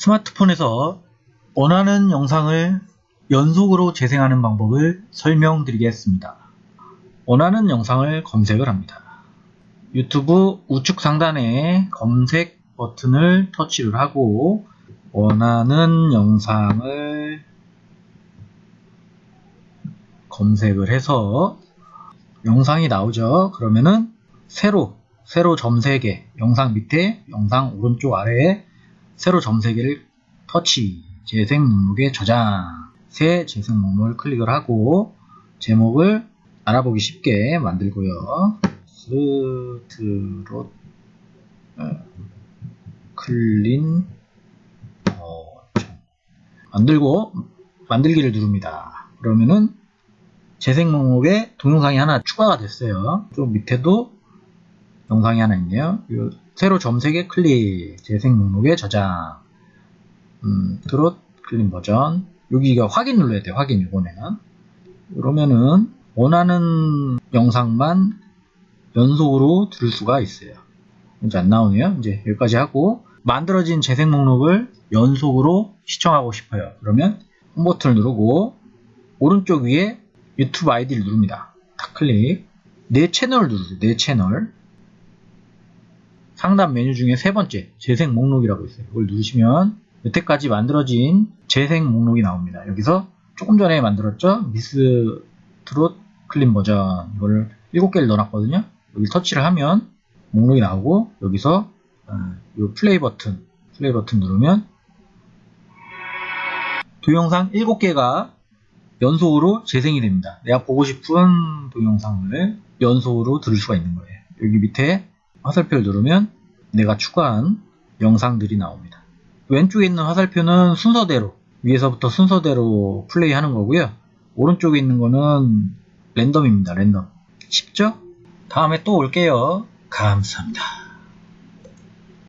스마트폰에서 원하는 영상을 연속으로 재생하는 방법을 설명드리겠습니다. 원하는 영상을 검색을 합니다. 유튜브 우측 상단에 검색 버튼을 터치를 하고 원하는 영상을 검색을 해서 영상이 나오죠. 그러면은 세로 세로 점 3개 영상 밑에 영상 오른쪽 아래에 세로 점 3개를 터치 재생 목록에 저장 새 재생 목록을 클릭을 하고 제목을 알아보기 쉽게 만들고요. 미스트롯 어, clean 버전 만들고 만들기를 누릅니다. 그러면은 재생 목록에 동영상이 하나 추가가 됐어요. 좀 밑에도 영상이 하나 있네요. 세로 점 세 개 클릭, 재생 목록에 저장, 음, 트롯 clean 버전. 여기가 확인 눌러야 돼요. 확인 이번에는. 그러면은 원하는 영상만 연속으로 들을 수가 있어요. 이제 안 나오네요. 이제 여기까지 하고 만들어진 재생 목록을 연속으로 시청하고 싶어요. 그러면 홈 버튼을 누르고 오른쪽 위에 유튜브 아이디를 누릅니다. 탁 클릭. 내 채널을 누르세요. 내 채널. 상단 메뉴 중에 세 번째 재생 목록이라고 있어요. 이걸 누르시면 여태까지 만들어진 재생 목록이 나옵니다. 여기서 조금 전에 만들었죠? 미스트롯 clean 버전 이거를 7개를 넣어놨거든요. 여기 터치를 하면 목록이 나오고 여기서 어, 이 플레이 버튼 플레이 버튼 누르면 동영상 7개가 연속으로 재생이 됩니다. 내가 보고 싶은 동영상을 연속으로 들을 수가 있는 거예요. 여기 밑에 화살표를 누르면 내가 추가한 영상들이 나옵니다. 왼쪽에 있는 화살표는 순서대로 위에서부터 순서대로 플레이하는 거고요. 오른쪽에 있는 거는 랜덤입니다. 랜덤. 쉽죠? 다음에 또 올게요. 감사합니다.